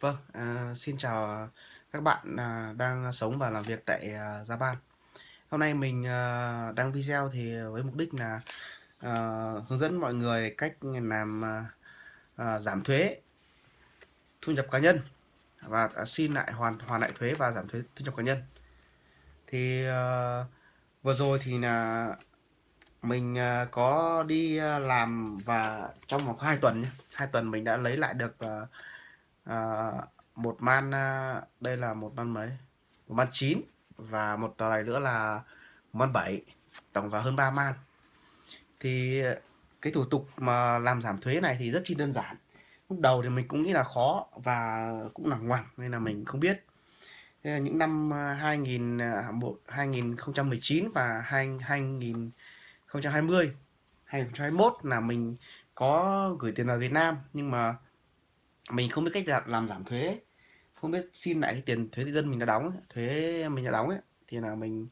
Vâng, à, xin chào các bạn à, đang sống và làm việc tại à, Japan. Hôm nay mình à, đăng video thì với mục đích là à, hướng dẫn mọi người cách làm à, à, giảm thuế thu nhập cá nhân và à, xin lại hoàn hoàn lại thuế và giảm thuế thu nhập cá nhân. Thì à, vừa rồi thì là mình à, có đi à, làm và trong vòng 2 tuần nhé, 2 tuần mình đã lấy lại được à, à, một man à, đây là một man mấy? Một man 9 và một tờ này nữa là man 7 tổng vào hơn 3 man. Thì à, cái thủ tục mà làm giảm thuế này thì rất chi đơn giản. Lúc đầu thì mình cũng nghĩ là khó và cũng là ngoằng nên là mình không biết. Thế là những năm à, 2000 2019 và 2020 2021 là mình có gửi tiền vào Việt Nam. Nhưng mà mình không biết cách làm giảm thuế không biết xin lại cái tiền thuế dân mình đã đóng thuế mình đã đóng ấy thì là mình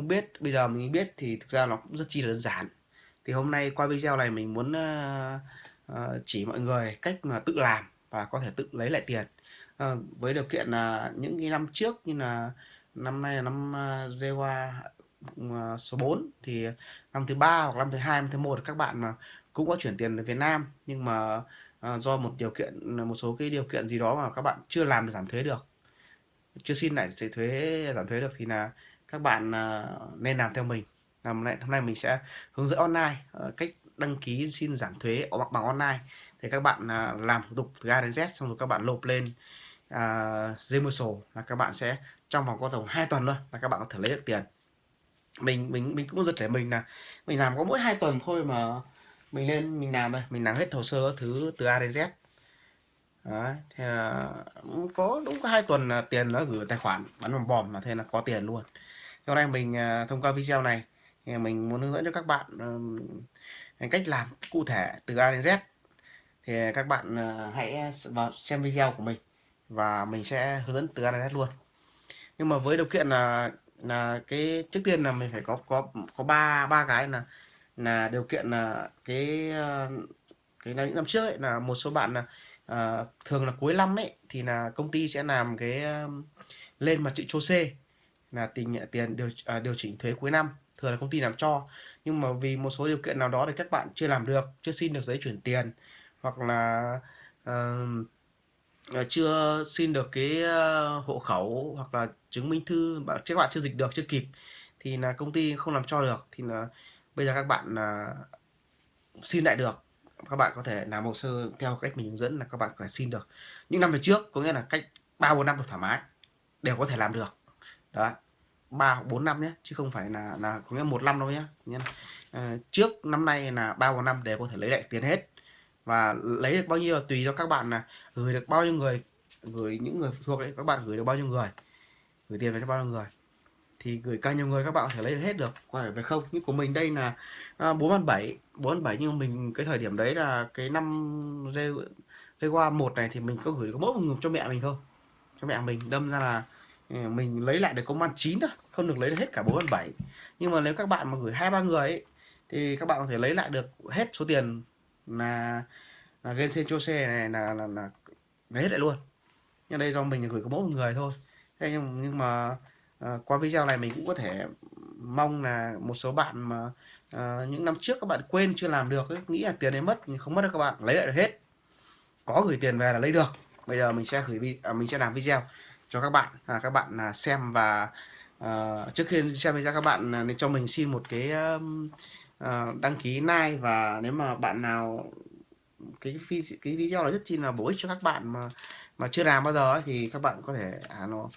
không biết. Bây giờ mình biết thì thực ra nó cũng rất chi là đơn giản. Thì hôm nay qua video này mình muốn uh, uh, chỉ mọi người cách mà tự làm và có thể tự lấy lại tiền. Uh, với điều kiện là những cái năm trước như là năm nay là năm uh, Zewa uh, số 4 thì năm thứ ba hoặc năm thứ hai năm thứ một các bạn mà cũng có chuyển tiền về Việt Nam. Nhưng mà à, do một điều kiện một số cái điều kiện gì đó mà các bạn chưa làm giảm thuế được. Chưa xin lại thuế giảm thuế được thì là các bạn à, nên làm theo mình. Làm lại hôm nay mình sẽ hướng dẫn online ờ, cách đăng ký xin giảm thuế bằng bằng online. Thì các bạn làm thủ tục từ A đến Z xong rồi các bạn nộp lên uh, là các bạn sẽ trong vòng có tầm 2 tuần thôi là các bạn có thể lấy được tiền. Mình mình mình cũng giật để mình là mình làm có mỗi hai tuần thôi mà mình lên mình làm đây. Mình làm hết hồ sơ thứ từ A đến Z. Đấy, thì là có đúng có hai tuần là tiền nó gửi tài khoản bắn bom bòm là thế là có tiền luôn. Hôm nay mình à, thông qua video này thì mình muốn hướng dẫn cho các bạn cách làm cụ thể từ A đến Z. Thì các bạn à, hãy vào xem video của mình và mình sẽ hướng dẫn từ A đến Z luôn. Nhưng mà với điều kiện là là cái trước tiên là mình phải có có có ba ba cái là là điều kiện là cái ờ, cái cái những năm trước ấy, là một số bạn là à, thường là cuối năm ấy thì là công ty sẽ làm cái lên mặt chữ chô C là tiền tiền điều à, điều chỉnh thuế cuối năm thường là công ty làm cho. Nhưng mà vì một số điều kiện nào đó thì các bạn chưa làm được chưa xin được giấy chuyển tiền hoặc là uh, chưa xin được cái uh, hộ khẩu hoặc là chứng minh thư các bạn chưa dịch được chưa kịp thì là công ty không làm cho được. Thì là bây giờ các bạn uh, xin lại được. Các bạn có thể làm hồ sơ theo cách mình hướng dẫn là các bạn phải xin được. Những năm về trước có nghĩa là cách ba bốn năm được thoải mái đều có thể làm được. Đó ba bốn năm nhé chứ không phải là là có nghĩa một năm đâu nhé. À, trước năm nay là ba bốn năm đều có thể lấy lại tiền hết. Và lấy được bao nhiêu là tùy cho các bạn là gửi được bao nhiêu người gửi những người thuộc đấy các bạn gửi được bao nhiêu người gửi tiền về cho bao nhiêu người thì gửi càng nhiều người các bạn có thể lấy được hết được phải về không? Như của mình đây là à, bốn à, bảy bốn bảy nhưng mình cái thời điểm đấy là cái năm dây dây qua một này thì mình có gửi có mỗi một người cho mẹ mình thôi. Cho mẹ mình đâm ra là ừ, mình lấy lại được công an 9 thôi không được lấy được hết cả bốn bảy. Nhưng mà nếu các bạn mà gửi hai ba người ấy, thì các bạn có thể lấy lại được hết số tiền là là Genshin Chose này là, là, là lấy hết lại luôn. Nhưng đây do mình gửi có mỗi một người thôi. Thế nhưng, nhưng mà à, qua video này mình cũng có thể mong là một số bạn mà à, những năm trước các bạn quên chưa làm được ấy, nghĩ là tiền đấy mất nhưng không mất được các bạn lấy lại được hết. Có gửi tiền về là lấy được. Bây giờ mình sẽ gửi à, mình sẽ làm video cho các bạn à, các bạn à, xem và à, trước khi xem video các bạn à, nên cho mình xin một cái à, đăng ký like và nếu mà bạn nào cái cái video này rất chi là bổ ích cho các bạn mà mà chưa làm bao giờ ấy, thì các bạn có thể à, nó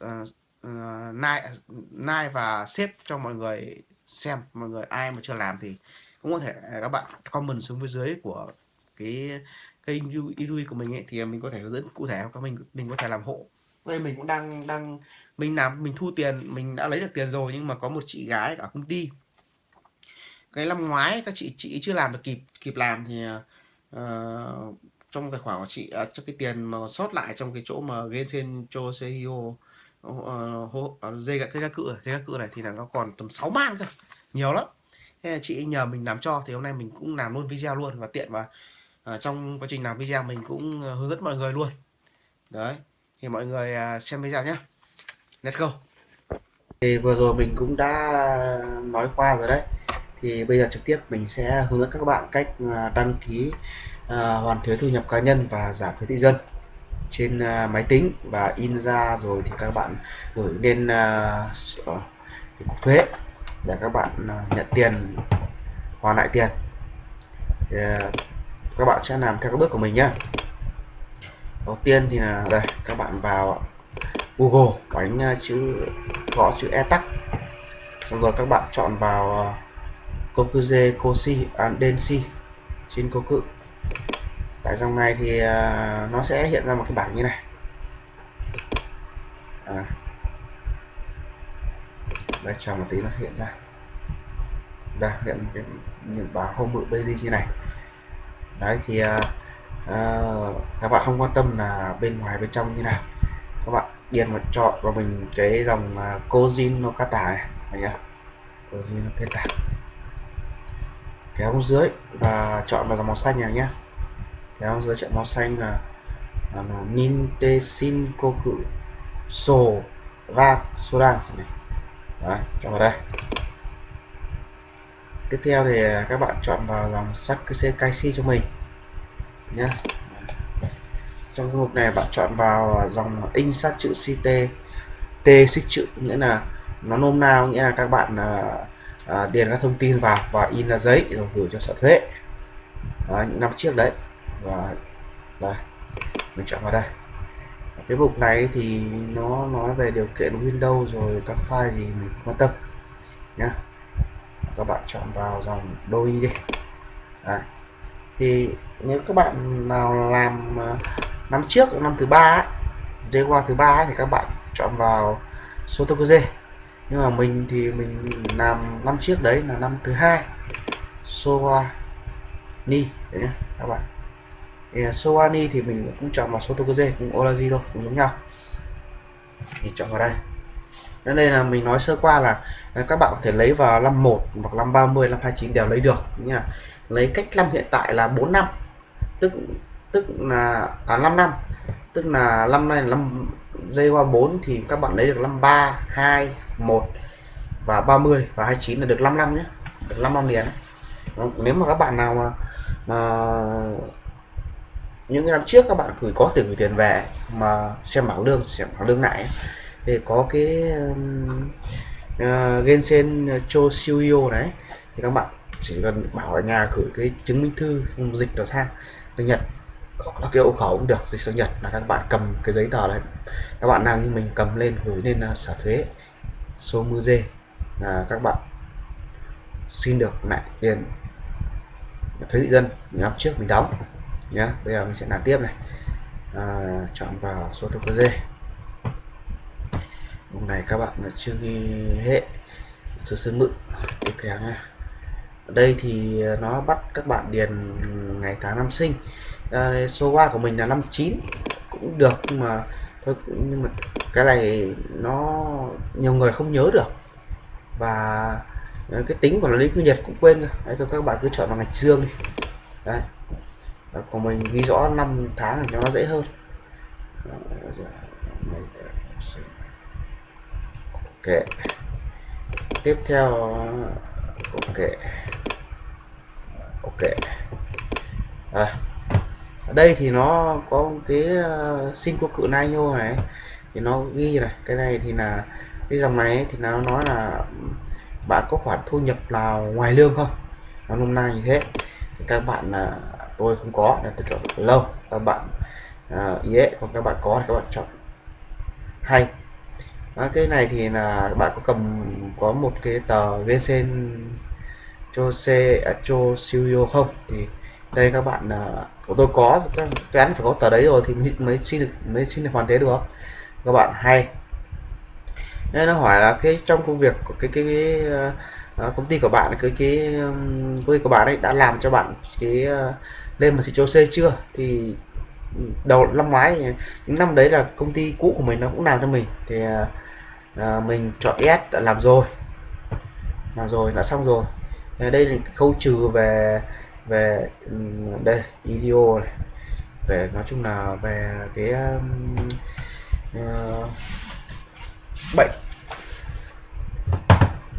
à, Ờ, nai nai và xếp cho mọi người xem. Mọi người ai mà chưa làm thì cũng có thể à, các bạn comment xuống phía dưới của cái kênh YouTube của mình ấy thì mình có thể hướng dẫn cụ thể các mình mình có thể làm hộ. Đây mình cũng đang đang mình làm mình thu tiền mình đã lấy được tiền rồi nhưng mà có một chị gái ở công ty. Cái năm ngoái các chị chị chưa làm được kịp kịp làm thì uh, trong tài khoản của chị uh, cho cái tiền mà sót lại trong cái chỗ mà Genshin cho CEO Ờ, ờ, ờ, dây cái các cự dây các cự này thì là nó còn tầm 6 man cơ. Nhiều lắm. Thế chị nhờ mình làm cho thì hôm nay mình cũng làm luôn video luôn. Và tiện và à, trong quá trình làm video mình cũng hướng dẫn mọi người luôn. Đấy. Thì mọi người à, xem video nhé let's go. Thì vừa rồi mình cũng đã nói qua rồi đấy. Thì bây giờ trực tiếp mình sẽ hướng dẫn các bạn cách à, đăng ký uh, hoàn thuế thu nhập cá nhân và giảm thuế thị dân trên uh, máy tính và in ra rồi thì các bạn gửi lên uh, cục thuế để các bạn uh, nhận tiền hoàn lại tiền. Thì, uh, các bạn sẽ làm theo các bước của mình nhé đầu tiên thì là đây các bạn vào Google đánh chữ gõ chữ e tắc. Xong rồi các bạn chọn vào Kokuze Koshi Andensi trên cô cự tại dòng này thì à, nó sẽ hiện ra một cái bảng như này? À. đây chờ một tí nó sẽ hiện ra. Đây hiện cái những bảng home bự basic như này. Đấy thì à, à, các bạn không quan tâm là bên ngoài bên trong như nào. Các bạn điền vào chọn vào mình cái dòng à, uh, nó no Kata này này nhá Kojin no kéo xuống dưới và chọn vào dòng màu xanh này nhé kéo giữa chọn màu xanh là, là, là Ninte Shinkoku So Ra Sodan này. Đấy, chọn vào đây. Tiếp theo thì các bạn chọn vào dòng Sakuse Kaishi cho mình. Nhé trong cái mục này bạn chọn vào dòng in sát chữ CT T xích chữ nghĩa là nó nôm nào nghĩa là các bạn à, à, điền các thông tin vào và in ra giấy rồi gửi cho sở thuế. Đó, những năm trước đấy và đây. Mình chọn vào đây. Cái mục này thì nó nói về điều kiện Windows rồi các file gì mình quan tâm nhá. Các bạn chọn vào dòng đôi đi. Đấy. thì nếu các bạn nào làm à, năm trước năm thứ ba ấy, qua thứ ba thì các bạn chọn vào Sotokuze nhưng mà mình thì mình làm năm trước đấy là năm thứ hai. Soani đấy nhá các bạn thì à, Soani thì mình cũng chọn vào Sotokuze cũng Olaji thôi cũng giống nhau. Thì chọn vào đây. Nên đây là mình nói sơ qua là à, các bạn có thể lấy vào năm 1 hoặc năm 30 năm 29 đều lấy được nha lấy cách năm hiện tại là 4 năm. Tức tức là à 5 năm. Tức là năm nay là năm dây qua 4 thì các bạn lấy được 53 2 1 và 30 và 29 là được 5 năm nhé được 5 năm liền. Nếu mà các bạn nào mà, mà những năm trước các bạn gửi có tiền gửi tiền về mà xem bảng lương xem bảng lương lại thì có cái uh, Gensen ờ, Choshuyo đấy. Thì các bạn chỉ cần bảo ở nhà gửi cái chứng minh thư dịch đó sang tiếng Nhật các cái hộ khẩu cũng được dịch sang Nhật là các bạn cầm cái giấy tờ này các bạn nào như mình cầm lên gửi lên uh, sở thuế số mư dê là các bạn xin được lại tiền thuế thị dân. Năm trước mình đóng nhé bây giờ mình sẽ làm tiếp này. À, chọn vào số thuộc dê lúc này các bạn là chưa ghi hệ số sơn mự. Tiếp theo nha ở đây thì nó bắt các bạn điền ngày tháng năm sinh. À, số 3 của mình là năm 9 cũng được nhưng mà thôi nhưng mà cái này nó nhiều người không nhớ được. Và cái tính của nó lý quy nhật cũng quên rồi. Đấy thôi các bạn cứ chọn vào ngạch dương đi. Đấy. Đó, của mình ghi rõ năm tháng cho nó dễ hơn. Ok. Tiếp theo ok. Ok. À, ở đây thì nó có cái uh, sinh của cự nai nhô này. Thì nó ghi này cái này thì là cái dòng này thì nó nói là bạn có khoản thu nhập nào ngoài lương không? Nó hôm nay như thế. Thì các bạn là tôi không có nên tôi chọn lâu. Các bạn à, ý còn các bạn có thì các bạn chọn. Hay. À, cái này thì là bạn có cầm có một cái tờ VCN cho xe à, cho siêu không? Thì đây các bạn à, của tôi có cái phải có tờ đấy rồi thì mới xin được mới xin được hoàn thế được. Các bạn hay. Nên nó hỏi là cái trong công việc của cái cái, cái uh, công ty của bạn cái cái um, công ty của bạn ấy đã làm cho bạn cái uh, lên một chỉ C chưa? Thì ừ, đầu năm ngoái những năm đấy là công ty cũ của mình nó cũng làm cho mình. Thì à, à mình chọn S đã làm rồi. Làm rồi đã xong rồi. Đây là khâu trừ về về ừ, đây video này. Về nói chung là về cái uh, bệnh.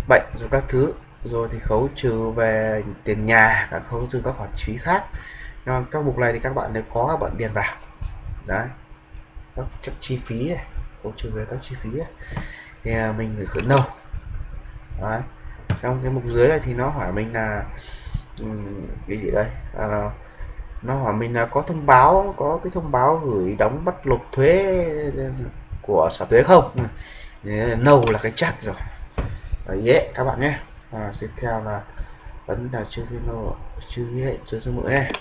Bệnh rồi các thứ. Rồi thì khấu trừ về tiền nhà các khấu trừ các khoản phí khác nhưng các mục này thì các bạn đều có các bạn điền vào. Đấy. Các, các chi phí này trừ về các chi phí này. thì à, mình gửi khởi nâu đấy. Trong cái mục dưới này thì nó hỏi mình là cái gì đây? À, nó hỏi mình là có thông báo có cái thông báo gửi đóng bắt nộp thuế của sở thuế không? Ừ. À, nâu là cái chắc rồi. Đấy, yeah, các bạn nhé. À, tiếp theo là vẫn là chưa cái nâu chưa nghĩa chưa số mũi này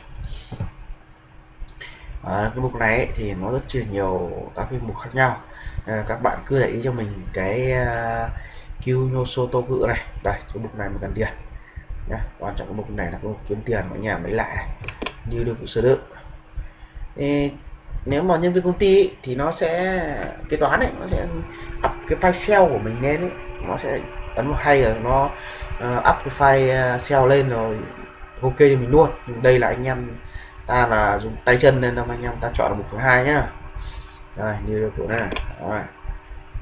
à, cái mục này ấy, thì nó rất chia nhiều các cái mục khác nhau. À, các bạn cứ để ý cho mình cái uh, Q nhô cự này. Đây cái mục này mình cần tiền. Nhá quan trọng cái mục này là cái mục kiếm tiền mọi nhà mới lại này. Như được sơ đựng nếu mà nhân viên công ty ấy, thì nó sẽ kế toán ấy nó sẽ up cái file Excel của mình lên ấy. Nó sẽ ấn một hay rồi nó uh, up cái file Excel lên rồi ok cho mình luôn. Nhưng đây là anh em ta là dùng tay chân nên là anh em ta chọn là thứ hai nhá. Đây như kiểu này. Rồi.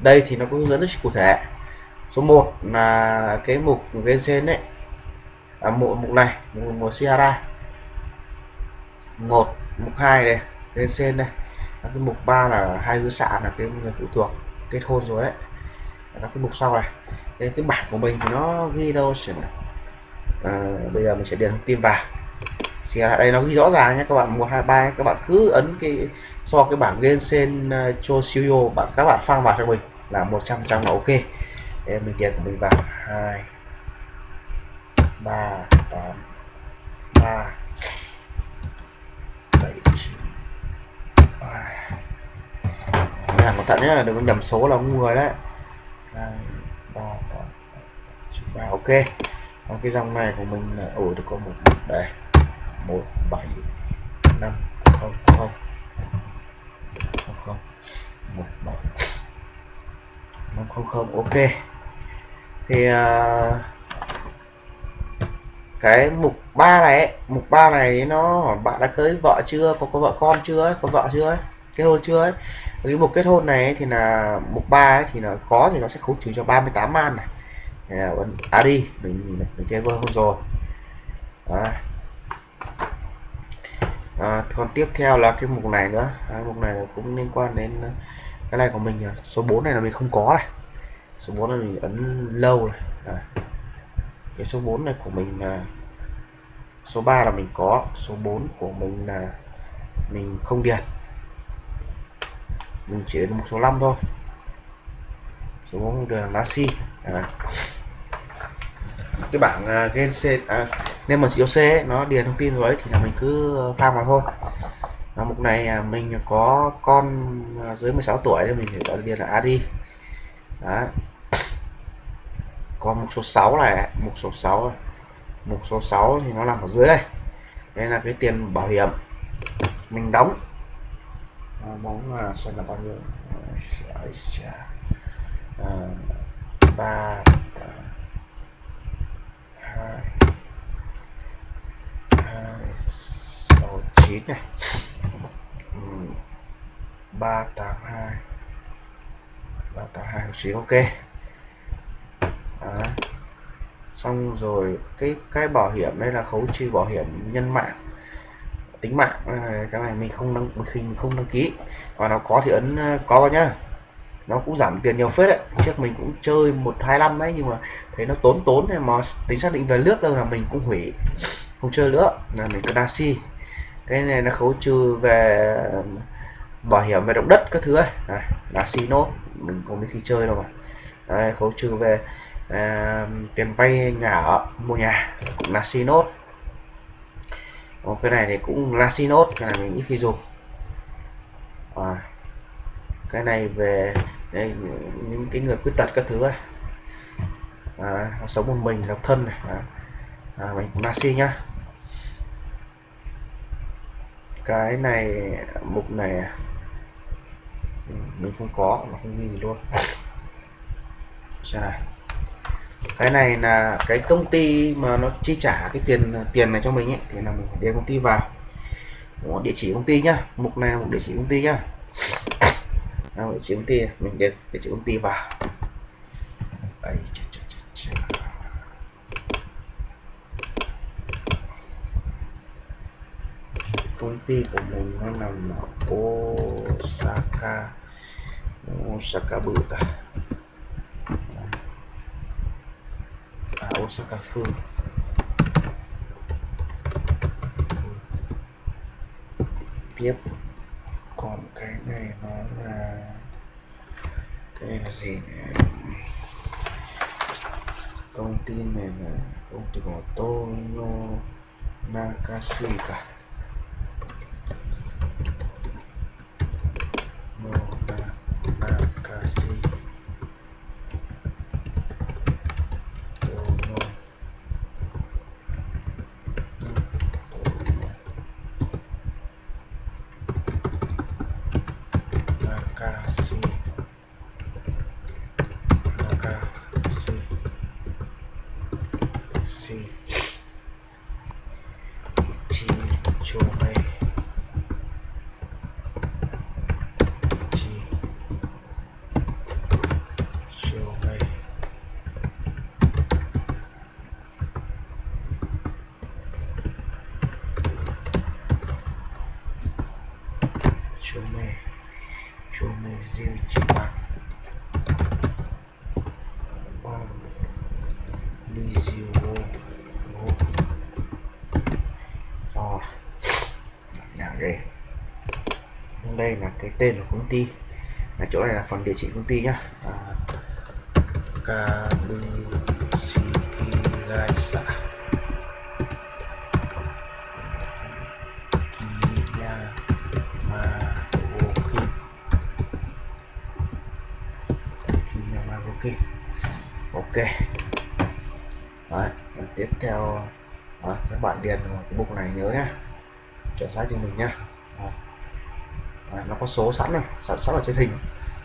đây thì nó có hướng dẫn rất cụ thể. Số 1 là cái mục bên trên đấy. À, mục, mục này mục, mục Sierra một mục hai này bên trên đây các cái mục 3 là hai dư xạ là cái người phụ thuộc kết hôn rồi đấy. Các cái mục sau này cái, cái bảng của mình thì nó ghi đâu à, bây giờ mình sẽ điền thông tin vào thì à, đây nó ghi rõ ràng nhé các bạn một hai ba các bạn cứ ấn cái so cái bảng Gensen uh, à, cho siêu bạn các bạn phang vào cho mình là 100 trăm là ok. Em mình tiền của mình vào. Hai ba tám ba bảy chín làm cẩn thận nhé đừng có nhầm số là người đấy. Hai ba tám ba ok. Còn cái dòng này của mình là ủi được có một đây một bảy năm không không. Không không. một bảy. Năm không không. Ok. Thì uh, cái mục 3 này ấy, mục 3 này nó hỏi bạn đã cưới vợ chưa? Có có vợ con chưa ấy, có vợ chưa ấy, kết hôn chưa ấy? Cái mục kết hôn này ấy, thì là mục 3 ấy, thì nó có thì nó sẽ khấu trừ cho 38 man này. À đi mình mình chơi vừa hôn rồi. Đó. À, còn tiếp theo là cái mục này nữa. À, mục này cũng liên quan đến à, cái này của mình à. số 4 này là mình không có này. Số 4 này mình ấn lâu này. À. cái số 4 này của mình là số 3 là mình có số 4 của mình là mình không điền. Mình chỉ đến một số 5 thôi. Số 4 là lá si à cái bảng à, uh, gen C à, nên mà chiếu C ấy, nó điền thông tin rồi ấy, thì là mình cứ ờ, pha vào thôi. Và mục này à, mình có con à, dưới 16 tuổi thì mình phải điền là AD đó còn mục số 6 này mục số 6 mục số 6 thì nó nằm ở dưới đây. Đây là cái tiền bảo hiểm. Mình đóng. À, mong là xem là bao nhiêu? À, ba hai hai, sáu, chín này. Ừ, ba, tám, hai. Ba, tám, hai chín ok. Đó. xong rồi, cái cái bảo hiểm đây là khấu trừ bảo hiểm nhân mạng, tính mạng. Ờ, cái này mình không đăng, mình không đăng ký. Và nó có thì ấn ờ, có vào nhá nó cũng giảm tiền nhiều phết đấy. Trước mình cũng chơi một hai năm đấy nhưng mà thấy nó tốn tốn thì mà tính xác định về nước đâu là mình cũng hủy không chơi nữa. Là mình cứ đa si. Cái này nó khấu trừ về bảo hiểm về động đất các thứ ấy. Này là nốt. Mình không biết khi chơi đâu mà. Đây, khấu trừ về à, tiền vay nhà ở mua nhà cũng là nốt. Ồ, cái này thì cũng là nốt cái này mình ít khi dùng. À, cái này về đây, những cái người khuyết tật các thứ này à, sống một mình độc thân này. À, à, mình cũng nhá. Cái này mục này mình không có mà không ghi gì luôn. Xem này. Cái này là cái công ty mà nó chi trả cái tiền tiền này cho mình ấy thì là mình để công ty vào. Đó, địa chỉ công ty nhá. Mục này là mục địa chỉ công ty nhá đang địa chỉ công ty mình điền cái chữ công ty vào. Đây, công ty của mình nó nằm ở Osaka. Osaka bự ta. À Osaka phương. Tiếp còn cái này nó là đây là gì này? công ty này là công ty của Tono Nakashi cả No Na- Nakashi Tono Tono Nakashi Nakashi Si Chi Chome Chi Chome Chome Chome Ziu Chiba Wow Li Ziu Wo Wo Rồi Nhà đây đây là cái tên của công ty. Là chỗ này là phần địa chỉ công ty nhá. À, Kabushiki ok. Đấy, và tiếp theo. Đó, các bạn điền vào cái mục này nhớ nhá. Chọn xác cho mình nhá nó có số sẵn rồi sẵn sẵn ở trên hình.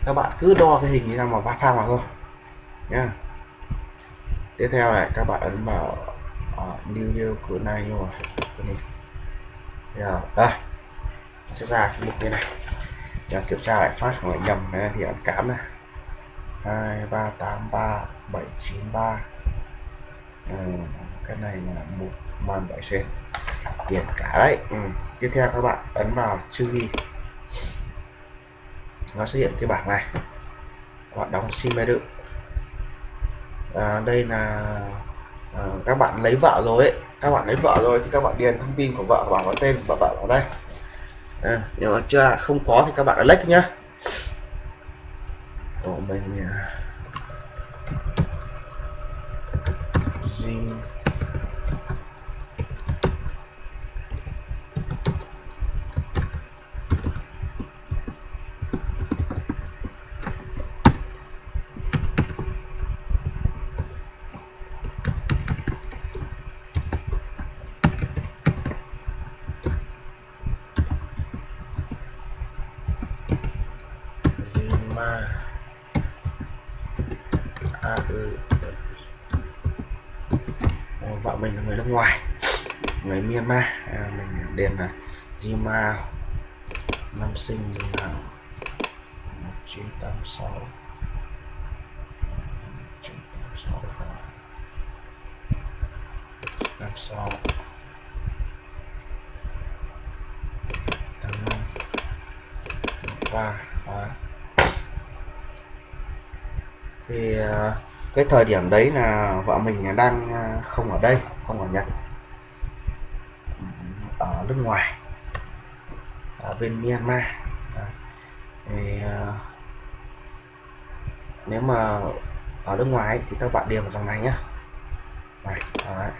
Các bạn cứ đo cái hình như nào mà va phang vào thôi nhá. Tiếp theo này các bạn ấn vào uh, new new cửa này rồi cái này. Rồi, đây. Nó sẽ ra cái mục như này. Để kiểm tra lại phát hỏi nhầm này thì ấn cám này. Hai ba tám ba bảy chín ba. Ừ, cái này là một màn bảy sen tiền cả đấy. Ừ. tiếp theo các bạn ấn vào chữ ghi nó xuất hiện cái bảng này. Các bạn đóng sim điện à, đây là à, các bạn lấy vợ rồi ấy. Các bạn lấy vợ rồi thì các bạn điền thông tin của vợ vào vào tên và vợ vào đây. À, nếu mà chưa không có thì các bạn lách nhá. Của mình à, Jim Zima A ừ Ờ, vợ mình là người nước ngoài người Myanmar à, mình điền là Jima năm sinh là 1986 1986 làm sao tám năm ba đó. thì ờ, cái thời điểm đấy là vợ mình đang ờ, không ở đây, không ở Nhật. Ở nước ngoài. Ở bên Myanmar. Thì ờ, nếu mà ở nước ngoài thì các bạn điền vào dòng này nhé này, đấy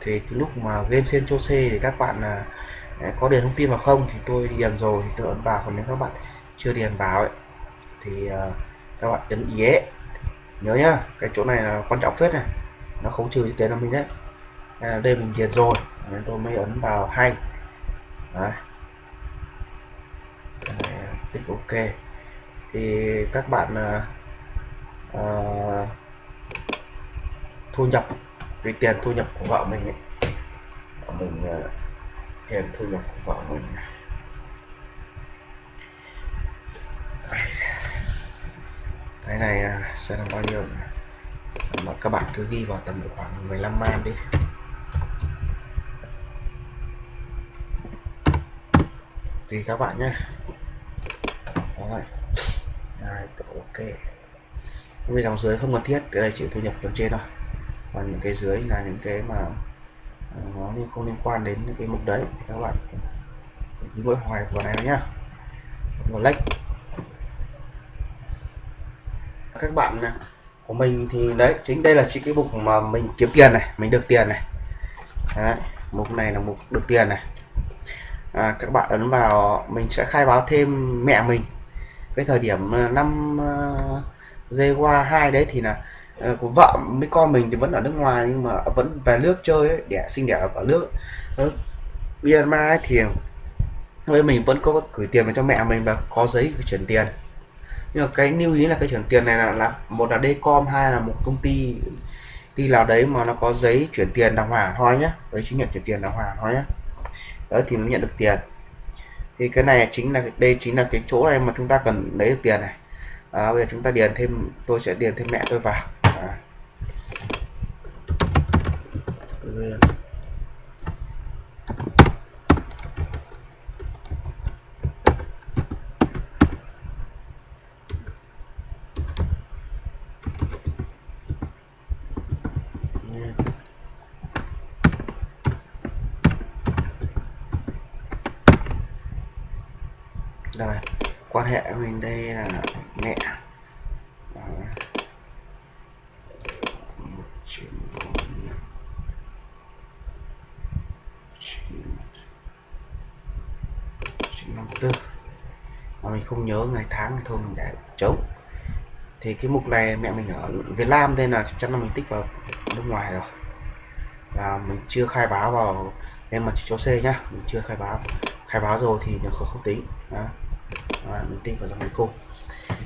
thì cái lúc mà game sen cho C thì các bạn là có điền thông tin vào không thì tôi điền rồi thì tôi ấn vào. Còn nếu các bạn chưa điền vào ấy, thì à, các bạn ấn ý nhớ nhá cái chỗ này là quan trọng phết này. Nó không trừ tiền là mình đấy. À, đây mình điền rồi nên tôi mới ấn vào hay. Đấy. tích ok. Thì các bạn à, uh, thu nhập cái tiền thu nhập của vợ mình ấy. Vợ mình uh, tiền thu nhập của vợ mình. Cái này uh, sẽ là bao nhiêu mà các bạn cứ ghi vào tầm khoảng 15 man đi. Tùy các bạn nhé. Rồi Đấy, ok. Cái dòng dưới không cần thiết cái này chỉ thu nhập từ trên thôi và những cái dưới là những cái mà à, nó không liên quan đến cái mục đấy. Các bạn cứ mỗi hoài vào này nhá. Một lách các bạn của mình thì đấy chính đây là chỉ cái mục mà mình kiếm tiền này mình được tiền này. Đấy, mục này là mục được tiền này. À, các bạn ấn vào mình sẽ khai báo thêm mẹ mình. Cái thời điểm à, năm à, uh, dây qua hai đấy thì là Ờ, của vợ mấy con mình thì vẫn ở nước ngoài nhưng mà vẫn về nước chơi ấy, đẻ sinh đẻ ở nước. Ờ, Myanmar ấy thì với mình vẫn có gửi tiền vào cho mẹ mình và có giấy chuyển tiền. Nhưng mà cái lưu ý là cái chuyển tiền này là, là một là Dcom hai là một công ty đi nào đấy mà nó có giấy chuyển tiền đàng hoàng thôi nhé đấy chứng nhận chuyển tiền đàng hoàng thôi nhé đó thì mới nhận được tiền. Thì cái này chính là đây chính là cái chỗ này mà chúng ta cần lấy được tiền này. À, bây giờ chúng ta điền thêm tôi sẽ điền thêm mẹ tôi vào rồi quan hệ của mình đây là mẹ năm tư mà mình không nhớ ngày tháng thì thôi mình đã chống thì cái mục này mẹ mình ở Việt Nam nên là chắc là mình tích vào nước ngoài rồi. Và mình chưa khai báo vào nên mà chỉ cho C nhá mình chưa khai báo. Khai báo rồi thì nó không, không tính. Đó. Đó, mình tích vào dòng cuối cùng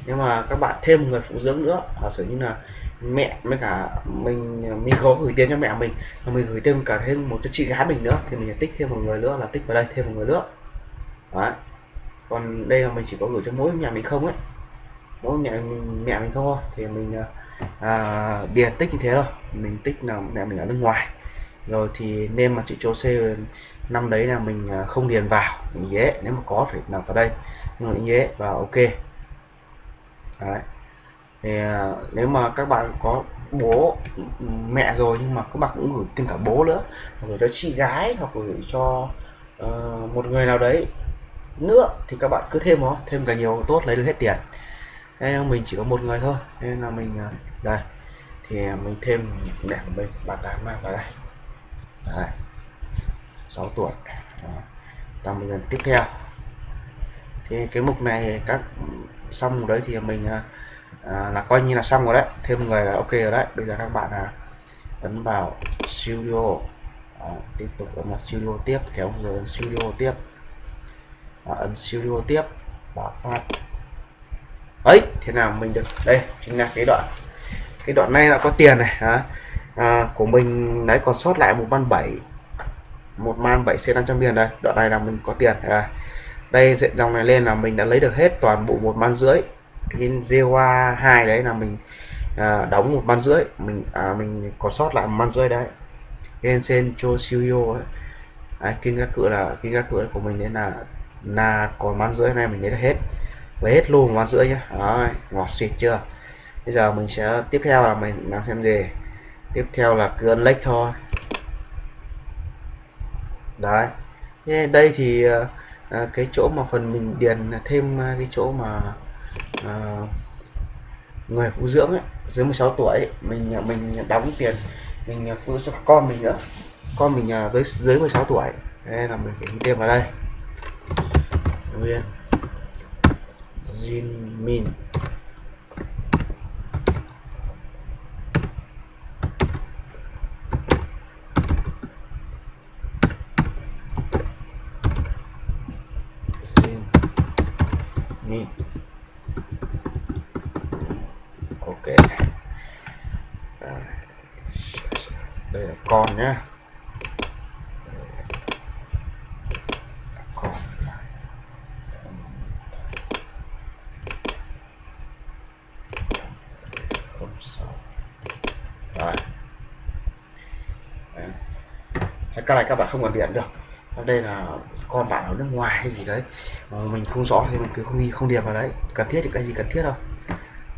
nhưng mà các bạn thêm một người phụ dưỡng nữa giả sử như là mẹ với cả mình mình có gửi tiền cho mẹ mình và mình gửi thêm cả thêm một cho chị gái mình nữa thì mình tích thêm một người nữa là tích vào đây thêm một người nữa. Đó còn đây là mình chỉ có gửi cho mỗi nhà mình không ấy. Mỗi mẹ mình mẹ mình không thôi. Thì mình à, à điền tích như thế thôi. Mình tích là mẹ mình ở nước ngoài. Rồi thì nên mà chị cho C năm đấy là mình à, không điền vào. Mình dễ nếu mà có phải nằm vào đây. Nhưng mà dễ và ok. Đấy. Thì à, nếu mà các bạn có bố mẹ rồi nhưng mà các bạn cũng gửi thêm cả bố nữa. Gửi cho chị gái hoặc gửi cho uh, một người nào đấy nữa thì các bạn cứ thêm nó thêm càng nhiều tốt lấy được hết tiền. Nên mình chỉ có một người thôi nên là mình à, đây. Thì mình thêm mẹ của mình bà tám vào đây. Đấy 6 tuổi. Tầm mình tiếp theo. Thì cái mục này các xong đấy thì mình à, à, là coi như là xong rồi đấy. Thêm người là ok rồi đấy. Bây giờ các bạn là ấn vào studio. À, tiếp tục ấn vào studio tiếp kéo rồi studio tiếp và ấn studio tiếp. Và phát. Ấy thế nào mình được? Đây chính là cái đoạn. Cái đoạn này là có tiền này hả? À, của mình đấy còn sót lại một man bảy. Một man 7 c 500 tiền đây. Đoạn này là mình có tiền à, đây dòng này lên là mình đã lấy được hết toàn bộ một man rưỡi. Cái Zewa 2 đấy là mình à, đóng một man rưỡi. Mình à, mình có sót lại một man rưỡi đấy. Gensen cho Shouyo ấy. Kinh các cửa là kinh các cửa của mình đấy là là còn bán rưỡi này mình lấy hết. Lấy hết luôn bán rưỡi nhá. Đấy, ngọt xịt chưa? Bây giờ mình sẽ tiếp theo là mình làm xem gì? Tiếp theo là cứ ấn thôi. Đấy. Đây thì à, cái chỗ mà phần mình điền thêm ờ, cái chỗ mà à, người phụ dưỡng ấy, dưới 16 tuổi ấy, mình mình đóng tiền mình phụ cho con mình nữa. Con mình à, dưới dưới 16 tuổi. Nên là mình phải thêm vào đây nguyên. Jin Min. Ok. À, đây là con nhé cái này các bạn không cần điện được. Đây là con bạn ở nước ngoài hay gì đấy. Mà mình không rõ thì mình cứ không ghi, không điền vào đấy. Cần thiết thì cái gì cần thiết đâu.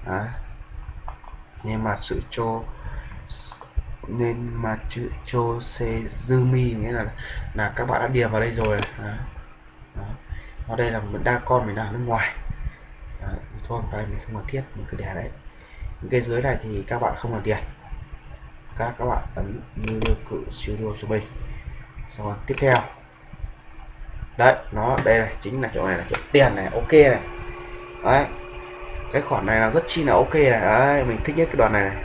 Đấy. nên mà sự cho nên mà chữ cho xe dư mi nghĩa là là các bạn đã điền vào đây rồi. Đấy. Đấy. ở đây là mình đang con, mình đang ở nước ngoài. Đấy. thôi, cái mình không cần thiết, mình cứ để đấy. Những cái dưới này thì các bạn không cần điền. Các các bạn ấn như cự siêu đua cho mình xong rồi tiếp theo. Đấy nó đây này chính là chỗ này là chỗ tiền này ok này. Đấy. Cái khoản này là rất chi là ok này. Đấy mình thích nhất cái đoạn này, này.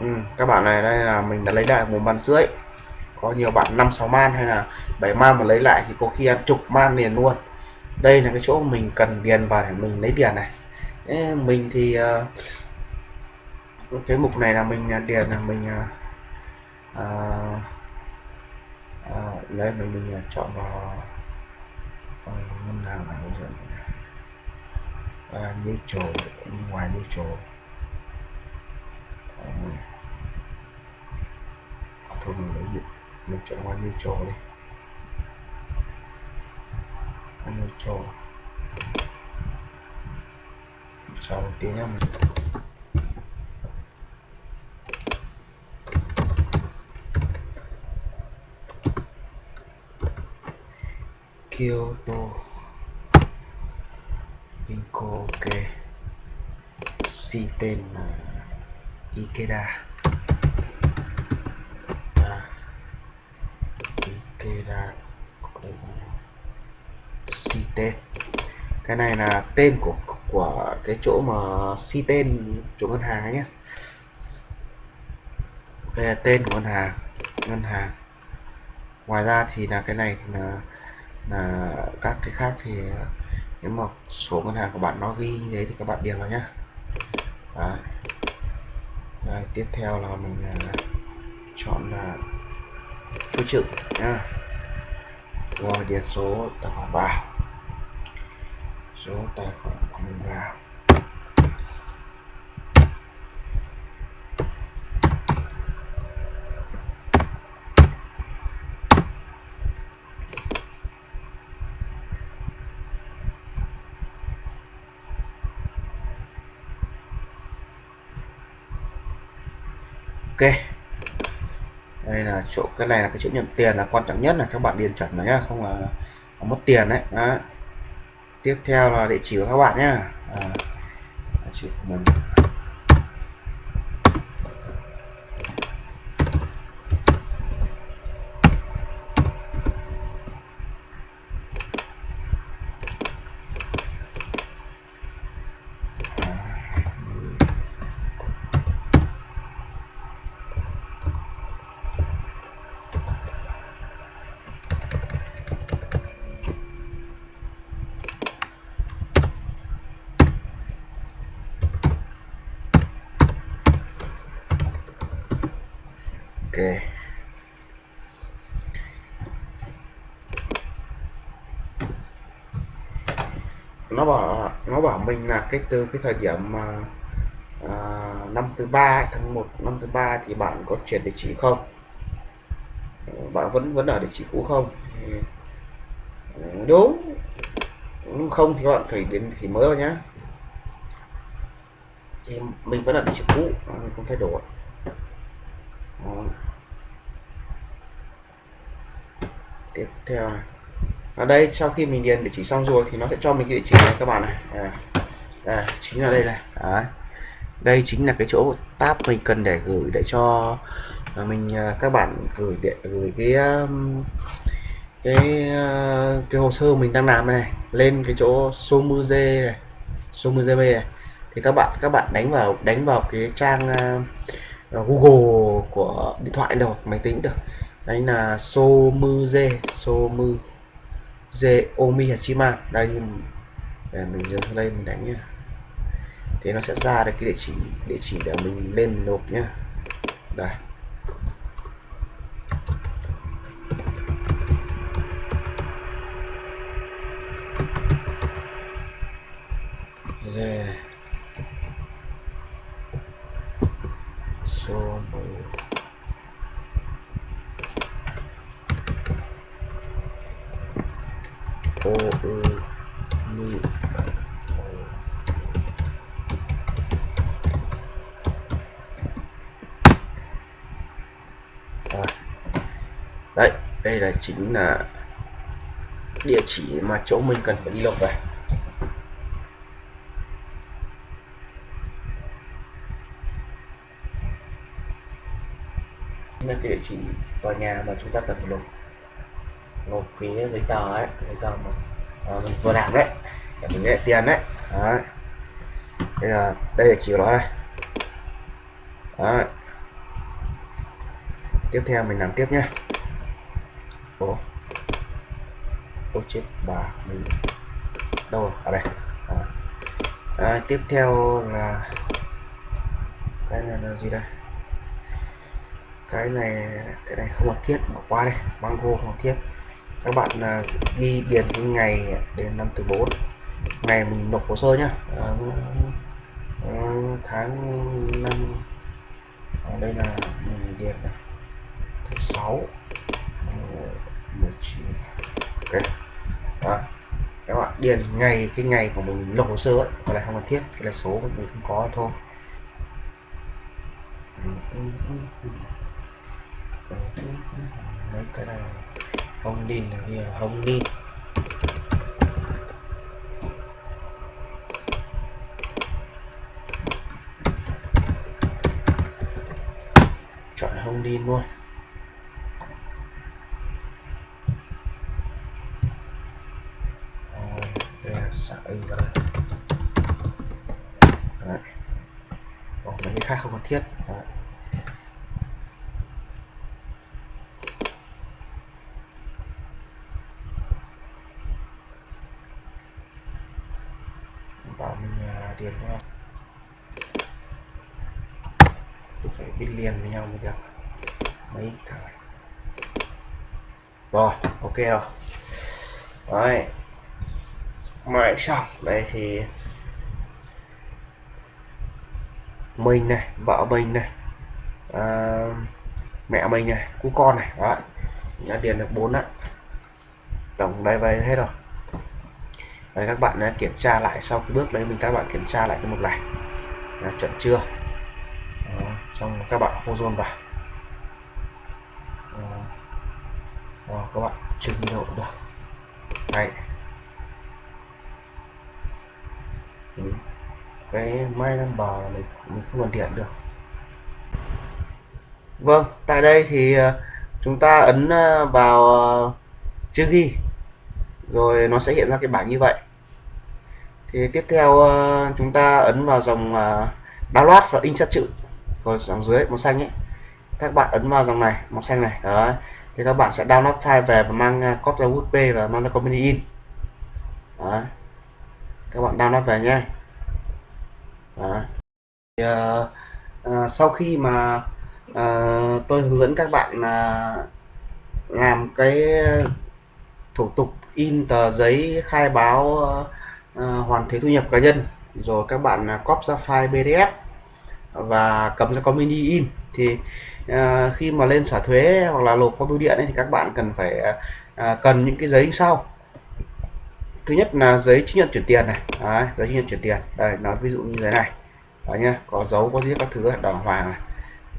Ừ, các bạn này đây là mình đã lấy lại một bàn rưỡi. Có nhiều bạn năm sáu man hay là bảy man mà lấy lại thì có khi ăn chục man liền luôn. Đây là cái chỗ mình cần điền vào để mình lấy tiền này. Thế mình thì uh, cái mục này là mình ờ, điền là mình uh, uh, uh, đấy mình mình chọn vào ờ, ngân hàng này hướng dẫn à, như chỗ ngoài như chỗ. À, thôi mình lấy điện mình chọn ngoài như chỗ đi. Như chỗ. Sau một tiếng mình Kyoto Inco ok. Si tên là Ikeda à, Ikeda si tên cái này là tên của của cái chỗ mà si tên chỗ ngân hàng ấy nhé đây là tên của ngân hàng. Ngân hàng. Ngoài ra thì là cái này thì là là các cái khác thì nếu mà số ngân hàng của bạn nó ghi như thế thì các bạn điền vào nhé Đấy. Đấy, tiếp theo là mình uh, chọn là phương trực nhá. Rồi điền số tài khoản vào. Số tài khoản của mình vào. Ok. Đây là chỗ cái này là cái chỗ nhận tiền là quan trọng nhất là các bạn điền chuẩn vào nhá không là, là mất tiền đấy. Đó. tiếp theo là địa chỉ của các bạn nhá. À, địa chỉ của mình ok nó bảo nó bảo mình là cái từ cái thời điểm mà à, năm thứ ba tháng 1 năm thứ ba thì bạn có chuyển địa chỉ không? Ờ, bạn vẫn vẫn ở địa chỉ cũ không? Đúng ờ, không thì bạn phải đến thì mới rồi nhá. Thì mình vẫn ở địa chỉ cũ à, mình không thay đổi. Ờ. Tiếp theo này. Ở đây sau khi mình điền địa chỉ xong rồi thì nó sẽ cho mình cái địa chỉ này các bạn này. À, à, chính là đây này. Đấy. đây chính là cái chỗ tab mình cần để gửi để cho à, mình à, các bạn gửi để gửi cái um, cái à, cái hồ sơ mình đang làm này lên cái chỗ số này số này. Thì các bạn các bạn đánh vào đánh vào cái trang uh, Google của điện thoại được máy tính được. Đấy là Somuze Somu Omi Hachima. Đây để mình dừng đây mình đánh nhé thế nó sẽ ra được cái địa chỉ địa chỉ để mình lên nộp nhá. Đây Yeah. So o ư mi đấy đây chính là địa chỉ mà chỗ mình cần phải đi lọc về là cái địa chỉ tòa nhà mà chúng ta cần phải nộp nộp cái giấy tờ ấy giấy tờ mà à, mình vừa làm đấy để mình nhận tiền đấy. Đấy. Đây là đây là chỉ của nó đây. Đấy. tiếp theo mình làm tiếp nhé chết bà mình. Đâu rồi? Ở đây. À. À, tiếp theo là cái này là gì đây? Cái này cái này không cần thiết bỏ qua đây. Mango không thiết. Các bạn uh, ghi điền cái ngày đến năm từ bốn. Ngày mình nộp hồ sơ nhá. Uh, uh, tháng năm. Ở đây là mình điền này. Thứ sáu. Mười chín. Ok điền ngày, cái ngày của mình nộp hồ sơ ấy còn lại không cần thiết, cái là số của mình không có thôi. Mấy cái này không đi là không đi chọn không đi luôn đây là xã ừ vào đây Đấy. Còn mấy cái khác không cần thiết. Đấy. bảo mình à, điền cho phải biết liền với nhau mới được. Mấy thằng rồi, ok rồi. Đấy. Mãi xong. Đây thì mình này vợ mình này à, mẹ mình này cu con này đó đã điền được bốn ạ. Tổng đây vậy hết rồi. Đấy, các bạn à, kiểm tra lại sau cái bước đấy mình các bạn kiểm tra lại cái mục này. Là chuẩn chưa? Đó, xong các bạn hô dồn vào. Đó, các bạn chưa ghi độ được. Đấy. Cái my number là mình mình không còn điện được. Vâng tại đây thì ờ, chúng ta ấn ờ, vào ờ, chữ ghi. Rồi nó sẽ hiện ra cái bảng như vậy. Thì tiếp theo chúng ta ấn vào dòng download và in sát chữ. Rồi dòng dưới, màu xanh ấy. Các bạn ấn vào dòng này, màu xanh này đó thì các bạn sẽ download file về và mang copy ra usb và mang ra company in. Đó. các bạn download về nhé thì, uh, uh, sau khi mà uh, tôi hướng dẫn các bạn uh, làm cái thủ tục in tờ giấy khai báo uh, hoàn thuế thu nhập cá nhân rồi các bạn uh, copy ra file PDF và cầm ra con mini in thì uh, khi mà lên xả thuế hoặc là nộp qua bưu điện ấy, thì các bạn cần phải uh, cần những cái giấy sau thứ nhất là giấy chứng nhận chuyển tiền này. Đấy, giấy chứng nhận chuyển tiền. Đây nói ví dụ như thế này. Đấy nhá có dấu có giết các thứ đàng hoàng này.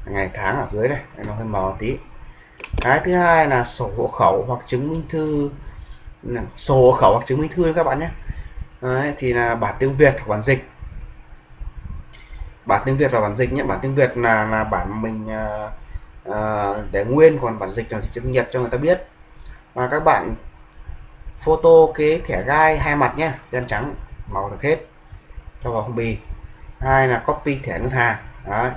Ngày tháng ở dưới này nó hơi màu tí. Cái thứ hai là sổ hộ khẩu hoặc chứng minh thư. Sổ hộ khẩu hoặc chứng minh thư các bạn nhé Đấy, thì là bản tiếng Việt hoặc bản dịch. Bản tiếng Việt và bản dịch nhé bản tiếng Việt là là bản mình uh, để nguyên còn bản dịch là dịch tiếng Nhật cho người ta biết. Và các bạn photo cái thẻ gai hai mặt nhé đen trắng màu được hết cho vào phong bì. Hai là copy thẻ ngân hàng đấy.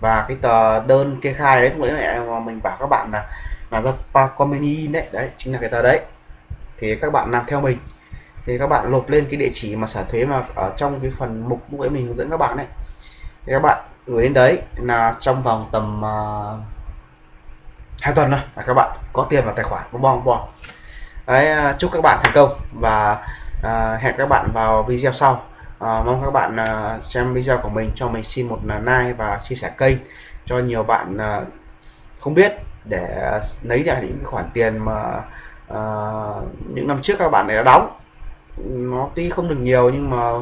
và cái tờ đơn kê khai đấy cũng mẹ mà mình bảo các bạn là là do Pacomini đấy đấy chính là cái tờ đấy. Thì các bạn làm theo mình. Thì các bạn lột lên cái địa chỉ mà sở thuế mà ở trong cái phần mục lúc ấy mình hướng dẫn các bạn đấy. Thì các bạn gửi đến đấy là trong vòng tầm uh, hai tuần thôi là các bạn có tiền vào tài khoản của bong bong đấy à, chúc các bạn thành công và uh, hẹn các bạn vào video sau. À, mong các bạn à, xem video của mình cho mình xin một à, like và chia sẻ kênh cho nhiều bạn à, không biết để lấy ra những khoản tiền mà à, những năm trước các bạn này đã đóng. Nó tuy không được nhiều nhưng mà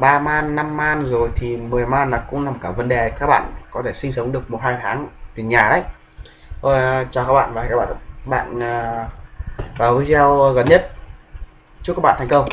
à, man 5 man rồi thì 10 man là cũng nằm cả vấn đề. Các bạn có thể sinh sống được một hai tháng tiền nhà đấy. Thôi, à, chào các bạn và các bạn bạn à, vào video gần nhất. Chúc các bạn thành công.